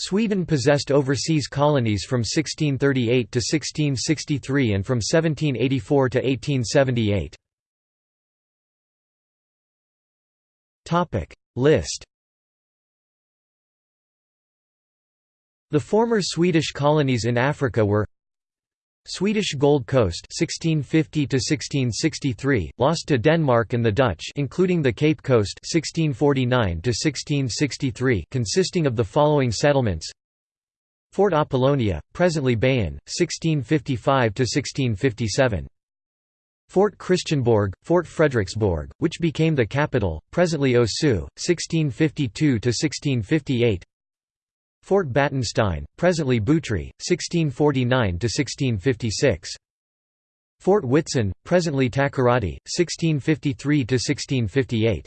Sweden possessed overseas colonies from 1638 to 1663 and from 1784 to 1878. Topic List The former Swedish colonies in Africa were Swedish Gold Coast 1650 to 1663 lost to Denmark and the Dutch including the Cape Coast 1649 to 1663 consisting of the following settlements Fort Apollonia presently Beyin 1655 to 1657 Fort Christianborg, Fort Frederiksborg, which became the capital, presently Osu, 1652 to 1658. Fort Batenstein, presently Butry, 1649–1656. Fort Witsen, presently Takoradi, 1653–1658.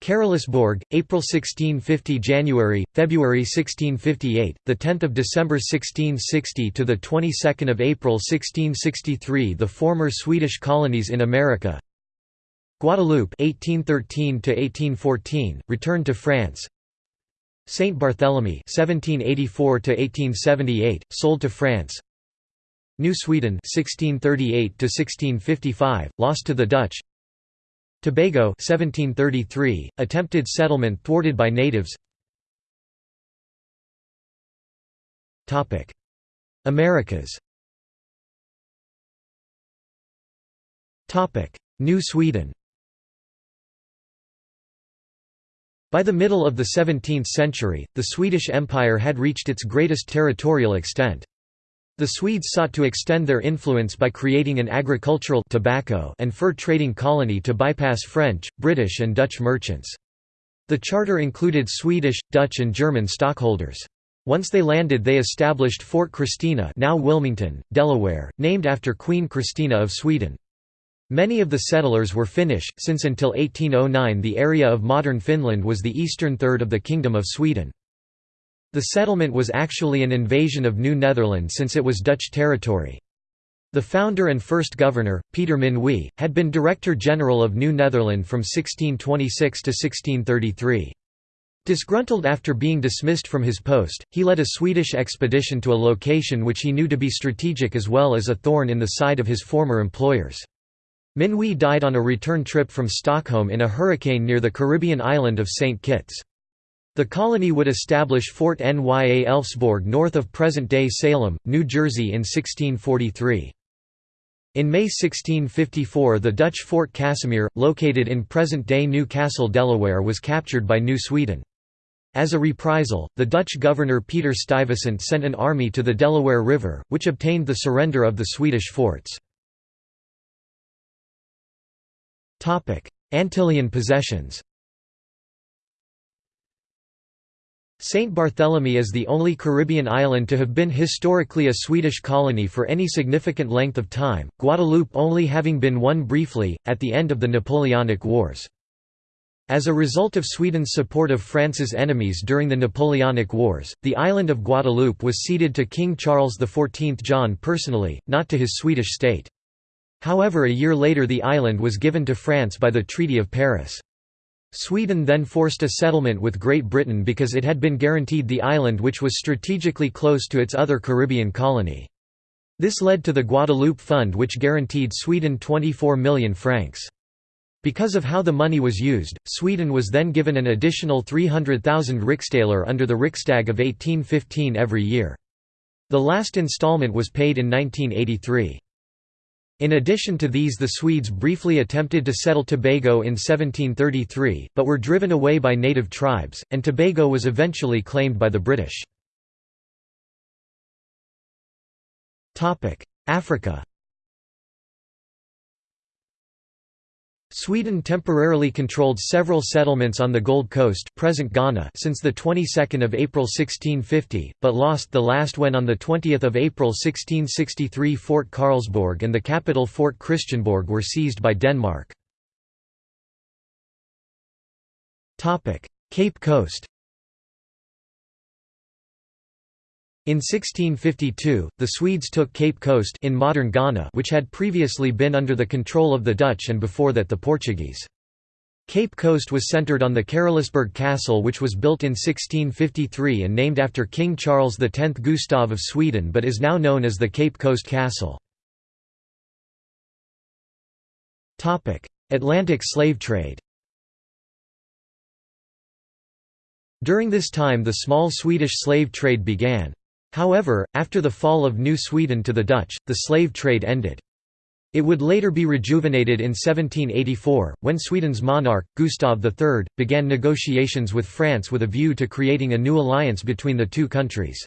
Carolusborg, April 1650 January, February 1658, the 10th of December 1660 to the 22nd of April 1663 the former Swedish colonies in America Guadeloupe 1813 to 1814 returned to France Saint Barthélemy 1784–1878, sold to France. New Sweden 1638–1655, lost to the Dutch. Tobago 1733, attempted settlement thwarted by natives. Topic: Americas. Topic: New Sweden By the middle of the 17th century, the Swedish Empire had reached its greatest territorial extent. The Swedes sought to extend their influence by creating an agricultural tobacco and fur trading colony to bypass French, British and Dutch merchants. The charter included Swedish, Dutch and German stockholders. Once they landed they established Fort Christina now Wilmington, Delaware, named after Queen Christina of Sweden. Many of the settlers were Finnish, since until 1809 the area of modern Finland was the eastern third of the Kingdom of Sweden. The settlement was actually an invasion of New Netherland since it was Dutch territory. The founder and first governor, Peter Minuit, had been Director General of New Netherland from 1626 to 1633. Disgruntled after being dismissed from his post, he led a Swedish expedition to a location which he knew to be strategic as well as a thorn in the side of his former employers. Minuit died on a return trip from Stockholm in a hurricane near the Caribbean island of St. Kitts. The colony would establish Fort Nya Elfsborg north of present-day Salem, New Jersey in 1643. In May 1654 the Dutch Fort Casimir, located in present-day New Castle, Delaware was captured by New Sweden. As a reprisal, the Dutch governor Peter Stuyvesant sent an army to the Delaware River, which obtained the surrender of the Swedish forts. Antillean possessions St. Barthélemy is the only Caribbean island to have been historically a Swedish colony for any significant length of time, Guadeloupe only having been one briefly, at the end of the Napoleonic Wars. As a result of Sweden's support of France's enemies during the Napoleonic Wars, the island of Guadeloupe was ceded to King Charles XIV John personally, not to his Swedish state. However a year later the island was given to France by the Treaty of Paris. Sweden then forced a settlement with Great Britain because it had been guaranteed the island which was strategically close to its other Caribbean colony. This led to the Guadeloupe Fund which guaranteed Sweden 24 million francs. Because of how the money was used, Sweden was then given an additional 300,000 riksdaler under the Riksdag of 1815 every year. The last installment was paid in 1983. In addition to these the Swedes briefly attempted to settle Tobago in 1733, but were driven away by native tribes, and Tobago was eventually claimed by the British. Africa Sweden temporarily controlled several settlements on the Gold Coast present Ghana since the 22nd of April 1650, but lost the last when on the 20th of April 1663 Fort Karlsborg and the capital Fort Christianborg were seized by Denmark. Cape Coast In 1652, the Swedes took Cape Coast in modern Ghana which had previously been under the control of the Dutch and before that the Portuguese. Cape Coast was centered on the Carolusborg Castle which was built in 1653 and named after King Charles X Gustav of Sweden but is now known as the Cape Coast Castle. Atlantic slave trade During this time the small Swedish slave trade began. However, after the fall of New Sweden to the Dutch, the slave trade ended. It would later be rejuvenated in 1784, when Sweden's monarch, Gustav III, began negotiations with France with a view to creating a new alliance between the two countries.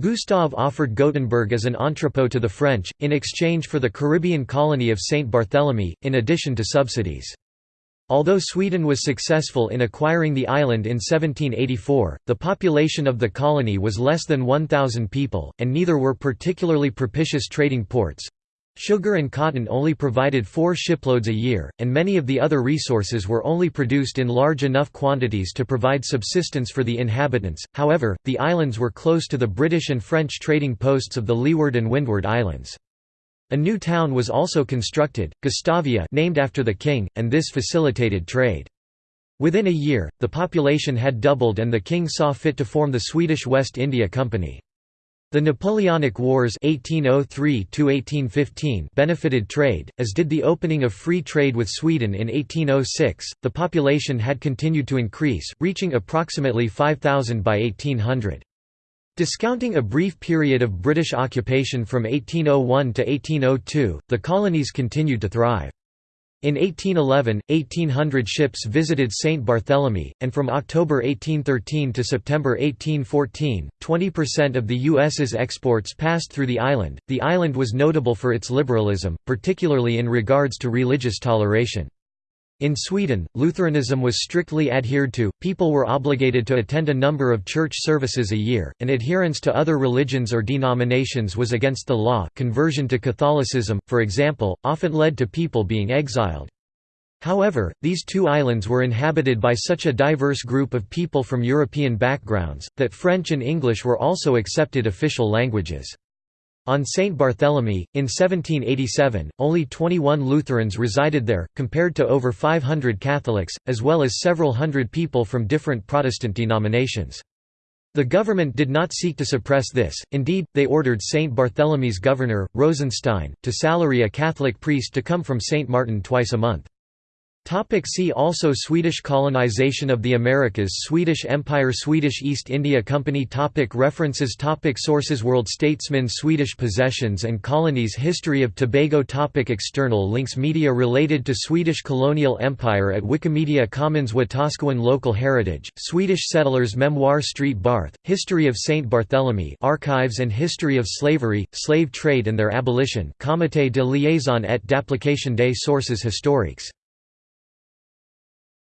Gustav offered Gothenburg as an entrepot to the French, in exchange for the Caribbean colony of Saint Barthélemy, in addition to subsidies. Although Sweden was successful in acquiring the island in 1784, the population of the colony was less than 1,000 people, and neither were particularly propitious trading ports. Sugar and cotton only provided four shiploads a year, and many of the other resources were only produced in large enough quantities to provide subsistence for the inhabitants. However, the islands were close to the British and French trading posts of the Leeward and Windward Islands. A new town was also constructed, Gustavia named after the king, and this facilitated trade. Within a year, the population had doubled and the king saw fit to form the Swedish West India Company. The Napoleonic Wars 1803 benefited trade, as did the opening of free trade with Sweden in 1806. The population had continued to increase, reaching approximately 5,000 by 1800. Discounting a brief period of British occupation from 1801 to 1802, the colonies continued to thrive. In 1811, 1800 ships visited St. Barthélemy, and from October 1813 to September 1814, 20% of the U.S.'s exports passed through the island. The island was notable for its liberalism, particularly in regards to religious toleration. In Sweden, Lutheranism was strictly adhered to, people were obligated to attend a number of church services a year, and adherence to other religions or denominations was against the law conversion to Catholicism, for example, often led to people being exiled. However, these two islands were inhabited by such a diverse group of people from European backgrounds, that French and English were also accepted official languages. On St. Barthélemy, in 1787, only 21 Lutherans resided there, compared to over 500 Catholics, as well as several hundred people from different Protestant denominations. The government did not seek to suppress this, indeed, they ordered St. Barthélemy's governor, Rosenstein, to salary a Catholic priest to come from St. Martin twice a month. Topic see also Swedish colonization of the Americas Swedish Empire Swedish East India Company topic References topic Sources World Statesmen Swedish possessions and colonies History of Tobago topic External links Media related to Swedish colonial empire at Wikimedia Commons Wetaskiwin Local heritage, Swedish settlers Memoir Street Barth, History of St. Barthélemy Archives and History of Slavery, Slave Trade and their Abolition Comité de liaison et d'application des sources historiques